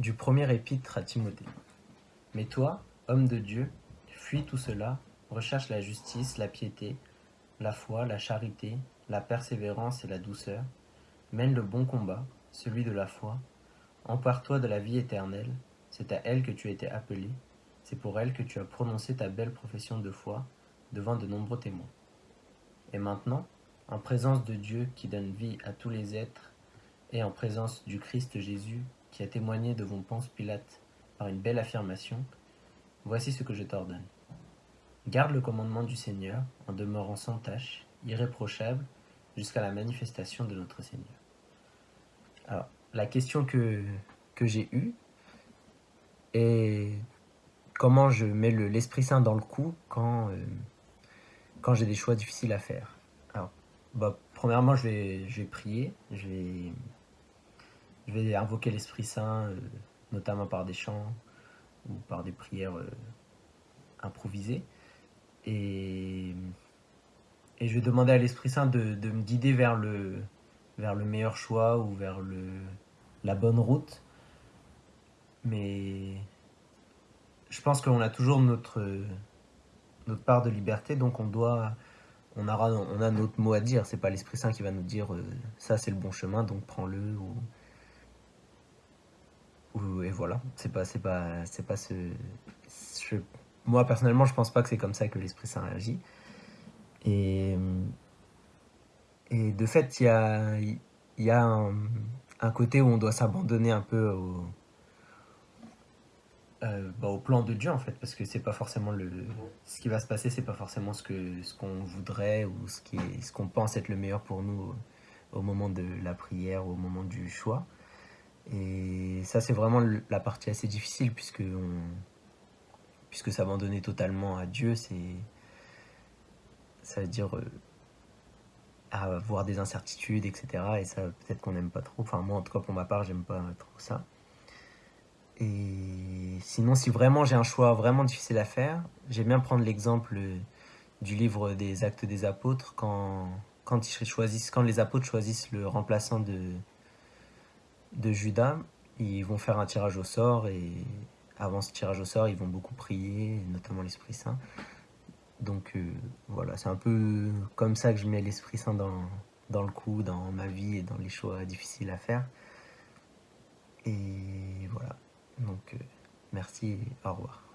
Du premier épître à Timothée. Mais toi, homme de Dieu, fuis tout cela, recherche la justice, la piété, la foi, la charité, la persévérance et la douceur, mène le bon combat, celui de la foi, empare-toi de la vie éternelle, c'est à elle que tu as été appelé, c'est pour elle que tu as prononcé ta belle profession de foi devant de nombreux témoins. Et maintenant, en présence de Dieu qui donne vie à tous les êtres, et en présence du Christ Jésus qui a témoigné devant Ponce Pilate par une belle affirmation, voici ce que je t'ordonne. Garde le commandement du Seigneur en demeurant sans tache, irréprochable, jusqu'à la manifestation de notre Seigneur. Alors, la question que, que j'ai eue est comment je mets l'Esprit Saint dans le coup quand, euh, quand j'ai des choix difficiles à faire. Alors, bah, premièrement, je vais, je vais prier, je vais, je vais invoquer l'Esprit Saint, euh, notamment par des chants ou par des prières euh, improvisées. Et, je vais demander à l'Esprit Saint de, me guider vers le, meilleur choix ou vers le, la bonne route. Mais je pense qu'on a toujours notre, part de liberté, donc on doit, a notre mot à dire. C'est pas l'Esprit Saint qui va nous dire euh, ça c'est le bon chemin, donc prends-le voilà. C'est pas, c'est pas, c'est ce. Moi personnellement, je pense pas que c'est comme ça que l'Esprit Saint agit. Et de fait, il y a, un, côté où on doit s'abandonner un peu au, euh, bah, au plan de Dieu en fait, parce que c'est pas forcément le, ce qui va se passer, c'est pas forcément ce qu'on voudrait ou ce qu'on pense être le meilleur pour nous au moment de la prière, au moment du choix. Et ça, c'est vraiment la partie assez difficile puisque on, puisque s'abandonner totalement à Dieu, c'est ça veut dire euh, avoir des incertitudes, etc. Et ça, peut-être qu'on n'aime pas trop. Enfin, moi, en tout cas, pour ma part, j'aime pas trop ça. Et sinon, si vraiment j'ai un choix vraiment difficile à faire, j'aime bien prendre l'exemple du livre des Actes des Apôtres, quand, quand, ils choisissent, quand les apôtres choisissent le remplaçant de, de Judas, ils vont faire un tirage au sort, et avant ce tirage au sort, ils vont beaucoup prier, notamment l'Esprit Saint. Donc euh, voilà, c'est un peu comme ça que je mets l'Esprit Saint dans, le coup, dans ma vie et dans les choix difficiles à faire. Et voilà. Donc, euh, merci et au revoir.